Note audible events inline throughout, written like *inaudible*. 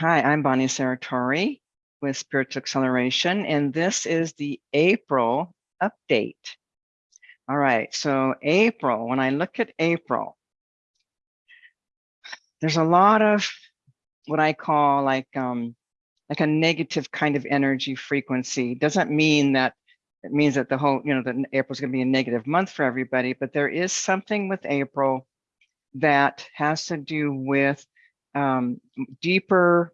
Hi, I'm Bonnie Saratori with Spiritual Acceleration, and this is the April update. All right, so April, when I look at April, there's a lot of what I call like um, like a negative kind of energy frequency. Doesn't mean that it means that the whole, you know, that April's going to be a negative month for everybody, but there is something with April that has to do with um, deeper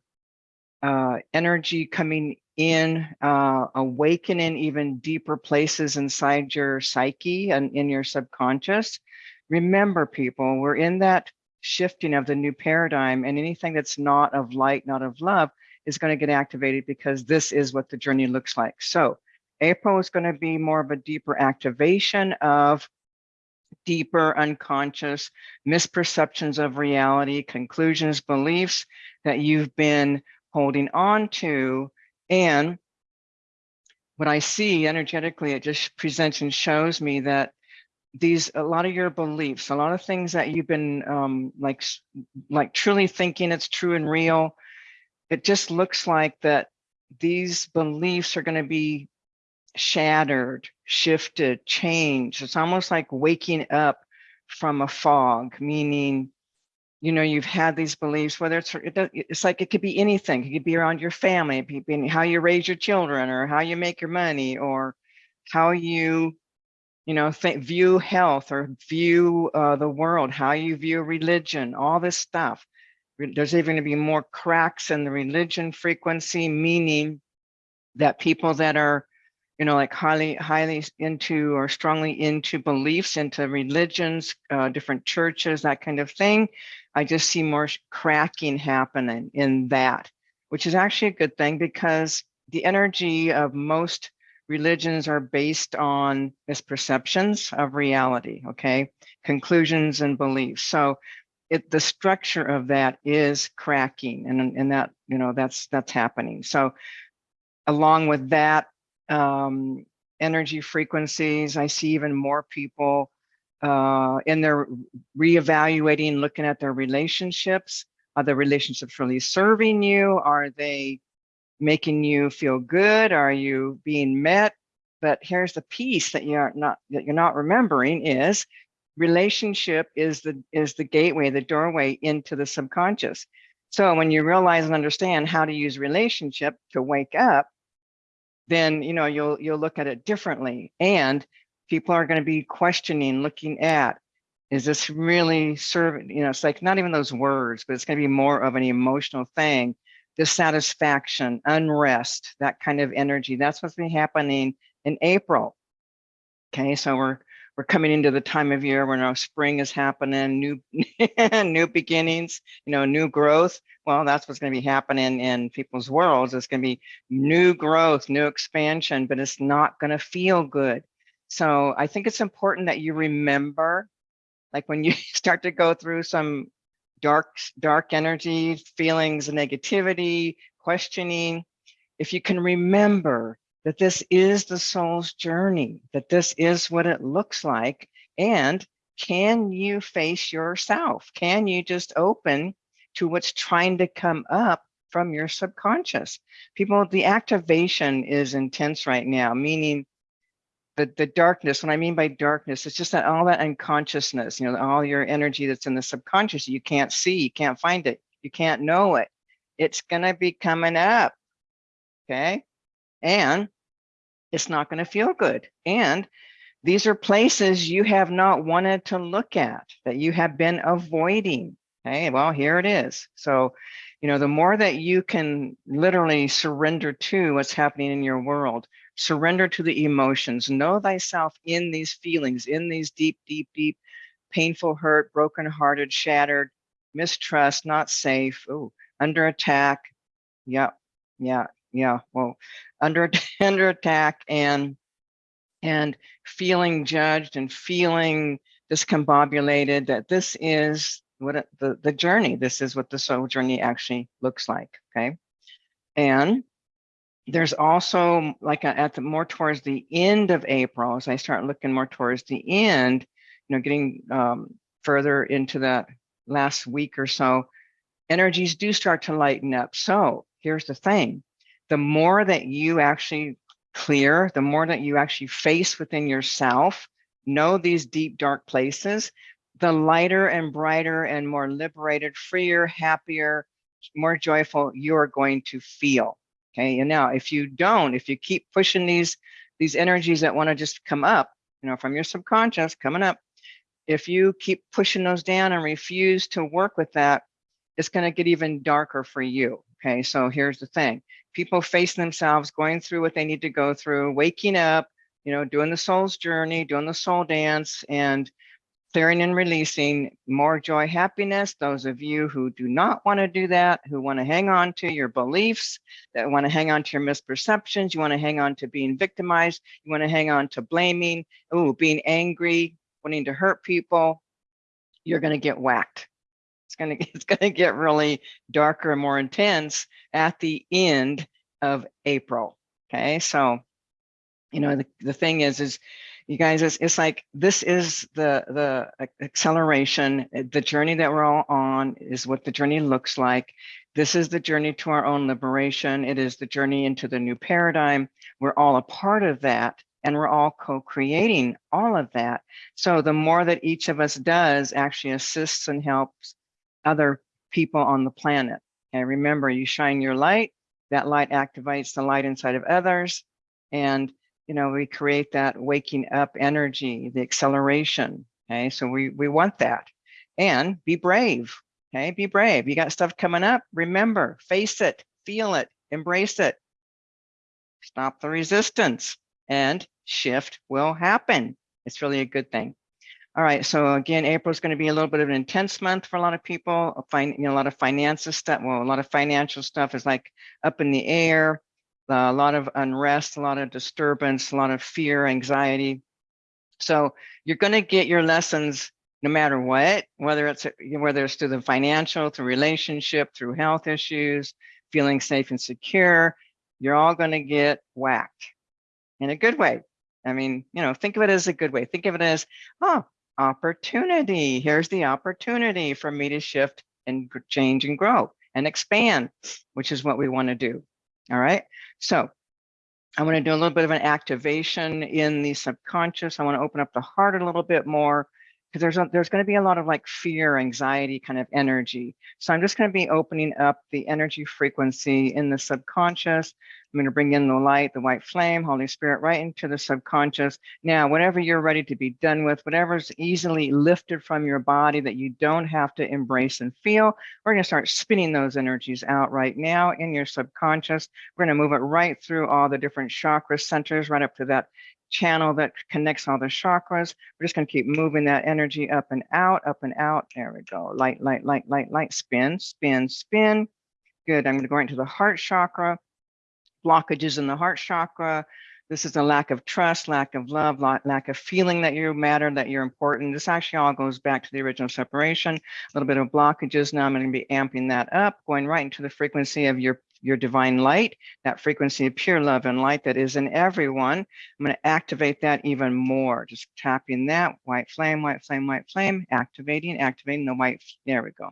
uh, energy coming in, uh, awakening even deeper places inside your psyche and in your subconscious. Remember, people, we're in that shifting of the new paradigm, and anything that's not of light, not of love, is going to get activated because this is what the journey looks like. So, April is going to be more of a deeper activation of deeper unconscious misperceptions of reality, conclusions, beliefs that you've been holding on to. And what I see energetically, it just presents and shows me that these a lot of your beliefs, a lot of things that you've been um, like like truly thinking it's true and real. It just looks like that these beliefs are going to be shattered, shifted, changed. It's almost like waking up from a fog, meaning, you know, you've had these beliefs, whether it's, it's like it could be anything. It could be around your family, it could be how you raise your children or how you make your money or how you, you know, view health or view uh, the world, how you view religion, all this stuff. There's even going to be more cracks in the religion frequency, meaning that people that are you know, like highly, highly into or strongly into beliefs, into religions, uh, different churches, that kind of thing. I just see more cracking happening in that, which is actually a good thing because the energy of most religions are based on misperceptions of reality, okay? Conclusions and beliefs. So it, the structure of that is cracking and, and that, you know, that's, that's happening. So along with that, um, energy frequencies. I see even more people uh, in their reevaluating, looking at their relationships. Are the relationships really serving you? Are they making you feel good? Are you being met? But here's the piece that you're not that you're not remembering is relationship is the is the gateway, the doorway into the subconscious. So when you realize and understand how to use relationship to wake up, then you know you'll you'll look at it differently. And people are going to be questioning looking at is this really serving you know it's like not even those words but it's going to be more of an emotional thing. Dissatisfaction unrest that kind of energy. That's what's been happening in april. Okay so we're we're coming into the time of year where now spring is happening, new *laughs* new beginnings, you know, new growth. Well, that's what's going to be happening in people's worlds. It's going to be new growth, new expansion, but it's not going to feel good. So I think it's important that you remember, like when you *laughs* start to go through some dark, dark energy, feelings negativity, questioning, if you can remember that this is the soul's journey, that this is what it looks like. And can you face yourself? Can you just open to what's trying to come up from your subconscious? People, the activation is intense right now, meaning the, the darkness, what I mean by darkness, it's just that all that unconsciousness, you know, all your energy that's in the subconscious, you can't see, you can't find it, you can't know it. It's gonna be coming up, okay? And it's not going to feel good. And these are places you have not wanted to look at, that you have been avoiding. Okay, well, here it is. So, you know, the more that you can literally surrender to what's happening in your world, surrender to the emotions, know thyself in these feelings, in these deep, deep, deep, painful hurt, broken hearted, shattered, mistrust, not safe, oh, under attack. Yep. yeah, yeah. Well, under *laughs* under attack and and feeling judged and feeling discombobulated that this is what the the journey this is what the soul journey actually looks like okay and there's also like a, at the more towards the end of april as i start looking more towards the end you know getting um, further into that last week or so energies do start to lighten up. So here's the thing. The more that you actually clear, the more that you actually face within yourself, know these deep, dark places, the lighter and brighter and more liberated, freer, happier, more joyful you're going to feel. Okay. And now if you don't, if you keep pushing these, these energies that want to just come up, you know, from your subconscious coming up, if you keep pushing those down and refuse to work with that, it's going to get even darker for you. Okay. So here's the thing. People face themselves, going through what they need to go through, waking up, you know, doing the soul's journey, doing the soul dance and clearing and releasing more joy, happiness. Those of you who do not want to do that, who want to hang on to your beliefs, that want to hang on to your misperceptions, you want to hang on to being victimized, you want to hang on to blaming, oh, being angry, wanting to hurt people, you're going to get whacked. It's going *laughs* to it's going to get really darker and more intense at the end of April. Okay, so you know the, the thing is is you guys it's, it's like this is the the acceleration eh, the journey that we're all on is what the journey looks like. This is the journey to our own liberation. It is the journey into the new paradigm. We're all a part of that and we're all co-creating all of that. So the more that each of us does actually assists and helps other people on the planet and remember you shine your light that light activates the light inside of others and you know, we create that waking up energy, the acceleration. Okay, so we we want that, and be brave. Okay, be brave. You got stuff coming up. Remember, face it, feel it, embrace it. Stop the resistance, and shift will happen. It's really a good thing. All right, so again, April is going to be a little bit of an intense month for a lot of people. A lot of finances stuff. Well, a lot of financial stuff is like up in the air uh, a lot of unrest, a lot of disturbance, a lot of fear, anxiety. So you're going to get your lessons no matter what, whether it's whether it's through the financial, through relationship, through health issues, feeling safe and secure, you're all going to get whacked in a good way. I mean, you know, think of it as a good way. Think of it as, oh, opportunity. Here's the opportunity for me to shift and change and grow and expand, which is what we want to do. All right. So I want to do a little bit of an activation in the subconscious. I want to open up the heart a little bit more because there's a, there's going to be a lot of like fear, anxiety kind of energy. So I'm just going to be opening up the energy frequency in the subconscious. I'm going to bring in the light, the white flame, Holy Spirit, right into the subconscious. Now, whatever you're ready to be done with, whatever's easily lifted from your body that you don't have to embrace and feel, we're going to start spinning those energies out right now in your subconscious. We're going to move it right through all the different chakra centers, right up to that channel that connects all the chakras. We're just going to keep moving that energy up and out, up and out. There we go. Light, light, light, light, light, spin, spin, spin. Good. I'm going to go into the heart chakra. Blockages in the heart chakra. This is a lack of trust, lack of love, lack of feeling that you matter, that you're important. This actually all goes back to the original separation. A little bit of blockages. Now I'm going to be amping that up, going right into the frequency of your your divine light, that frequency of pure love and light that is in everyone. I'm going to activate that even more. Just tapping that white flame, white flame, white flame, activating, activating the white. There we go.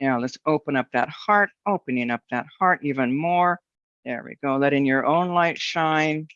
Now let's open up that heart, opening up that heart even more. There we go. Letting your own light shine.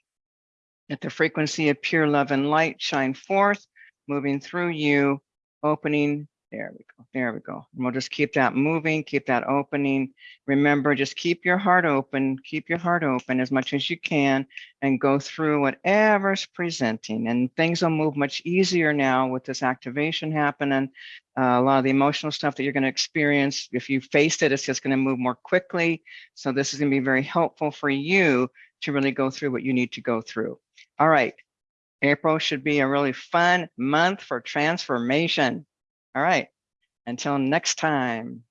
Let the frequency of pure love and light shine forth, moving through you, opening there we go. There we go. And we'll just keep that moving, keep that opening. Remember, just keep your heart open, keep your heart open as much as you can and go through whatever's presenting. And things will move much easier now with this activation happening. Uh, a lot of the emotional stuff that you're going to experience, if you face it, it's just going to move more quickly. So this is going to be very helpful for you to really go through what you need to go through. All right. April should be a really fun month for transformation. All right. Until next time.